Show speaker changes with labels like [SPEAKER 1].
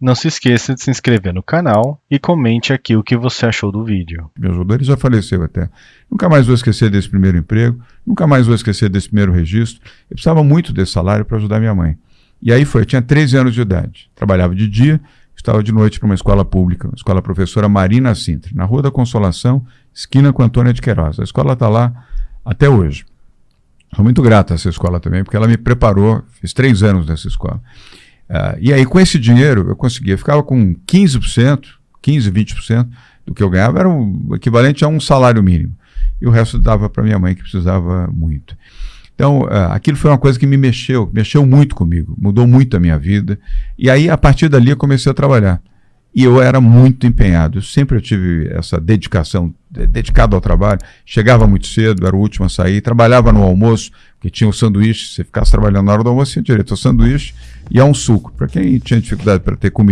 [SPEAKER 1] Não se esqueça de se inscrever no canal e comente aqui o que você achou do vídeo.
[SPEAKER 2] Me ajudou, já faleceu até. Nunca mais vou esquecer desse primeiro emprego, nunca mais vou esquecer desse primeiro registro. Eu precisava muito desse salário para ajudar minha mãe. E aí foi, eu tinha 13 anos de idade, trabalhava de dia, estava de noite para uma escola pública, uma escola professora Marina Sintra, na Rua da Consolação, esquina com Antônia de Queiroz. A escola está lá até hoje. Sou muito grato a essa escola também, porque ela me preparou, fiz três anos nessa escola. Uh, e aí, com esse dinheiro, eu conseguia, ficava com 15%, 15%, 20% do que eu ganhava, era o equivalente a um salário mínimo. E o resto dava para minha mãe, que precisava muito. Então, uh, aquilo foi uma coisa que me mexeu, mexeu muito comigo, mudou muito a minha vida. E aí, a partir dali, eu comecei a trabalhar. E eu era muito empenhado. Eu sempre tive essa dedicação, dedicado ao trabalho. Chegava muito cedo, era o último a sair. Trabalhava no almoço, que tinha o sanduíche. Se ficasse trabalhando na hora do almoço, tinha direito ao sanduíche e a um suco. Para quem tinha dificuldade para ter comida.